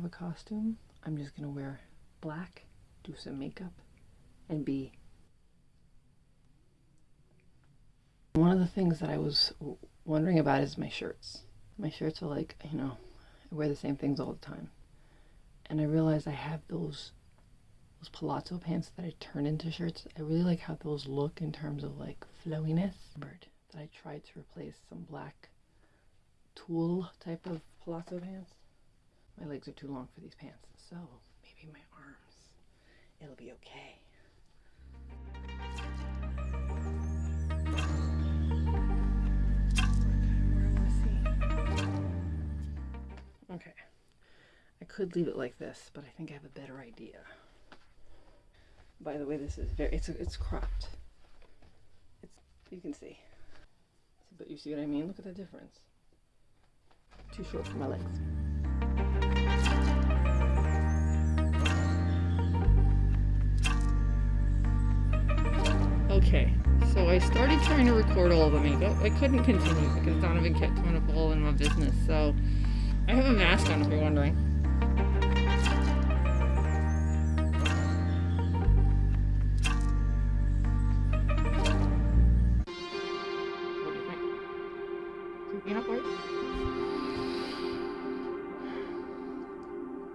have a costume. I'm just gonna wear black, do some makeup, and be. One of the things that I was wondering about is my shirts. My shirts are like, you know, I wear the same things all the time. And I realized I have those those palazzo pants that I turn into shirts. I really like how those look in terms of like flowiness. That I tried to replace some black tulle type of palazzo pants. My legs are too long for these pants, so maybe my arms. It'll be okay. Okay. I could leave it like this, but I think I have a better idea. By the way, this is very it's it's cropped. It's you can see. But you see what I mean? Look at the difference. Too short for my legs. Okay, so I started trying to record all of the makeup. I couldn't continue because Donovan kept coming up all in my business. So I have a mask on if you're wondering. What do you think?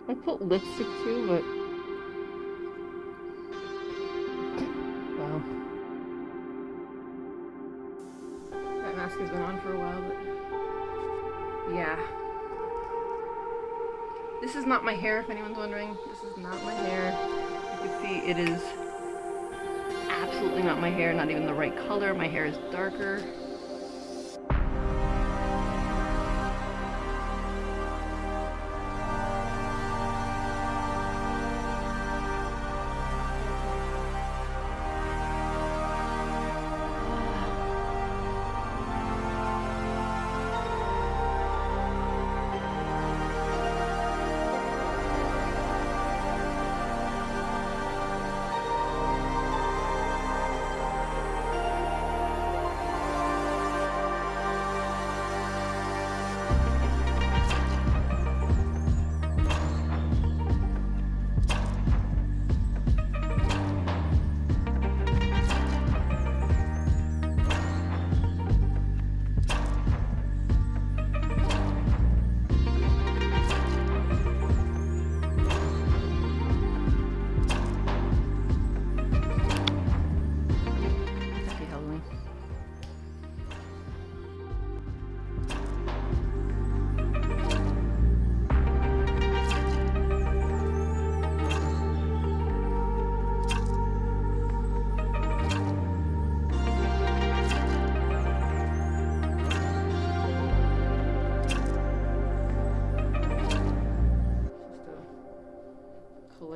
I put lipstick too, but wow. That mask has been on for a while, but yeah. This is not my hair, if anyone's wondering. This is not my hair. You can see it is absolutely not my hair, not even the right color. My hair is darker.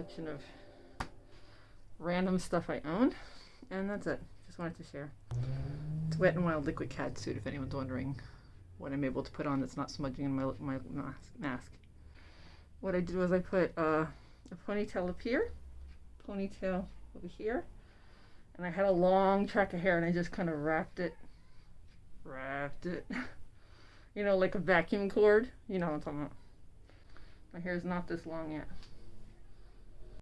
Collection of random stuff I own. And that's it. Just wanted to share. It's Wet and Wild Liquid Catsuit, if anyone's wondering what I'm able to put on that's not smudging in my, my mask, mask. What I did was I put uh, a ponytail up here, ponytail over here, and I had a long track of hair and I just kind of wrapped it, wrapped it, you know, like a vacuum cord. You know what I'm talking about. My hair is not this long yet.